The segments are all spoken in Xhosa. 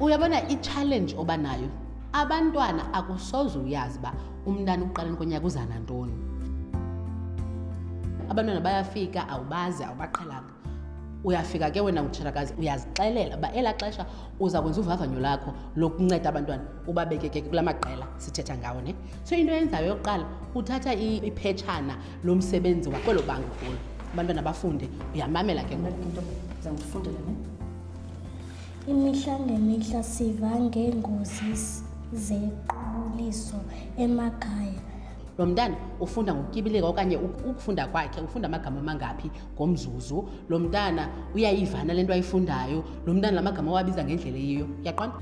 uyabona i-challenge oba nayo abantwana akusoze uyazi uba umntana ukuqaleni konyaka uza nantoni abantwana bayafika awubazi awubaqhelanga uyafika ke wena utshirakazi uyazixelela uba elaa xesha uza kwenza uvavanyo lakho lokunceda abantwana ubabekeke kula maqela sithetha ngawo ne so into yenzayo yokuqala uthatha iphetshana lomsebenzi wakwelo bango kulo abantwana bafunde uyamamela ke ngointo zandifundele ne imihla ngemihla siva ngeengozi zequbuliso emakhaya lo mntana ufunda ngokutyibilika okanye ukufunda kwakhe ufunda amagama amangaphi ngomzuzu lo mntana uyayivana le nto ayifundayo lo mntana la magama wabiza ngendlela eyiyo yaqona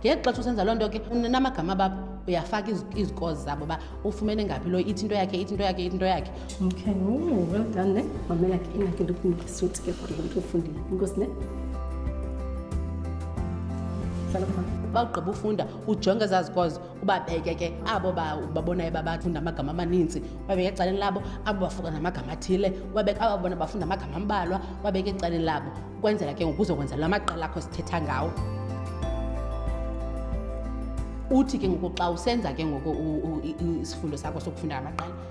ngexesha usenza loo nto ke namagama babo uyafaka izikozi zabo uba ufumene ngaphi lo ithi into yakhe ithi into yakhe ithi into yakhe Okay, ooh, well done, ne? Mamela ke ina ke ndokunika suit ke for lo mntu ufundile. Inkosi ne? Hlala phansi. Xa ugqiba ufunda ujonge ezazikwazi ubabeke ke abo babonayo babafunda amagama amaninzi ubabeke ecaleni labo abo bafuka namagama athile ubabeke abo babona bafunda amagama ambalwa ubabeke ecaleni labo ukwenzela ke ngokuzokwenza la maqela akho sithetha ngawo uthi ke ngoku xa usenza ke ngoku isifundo sakho sokufunda amaqela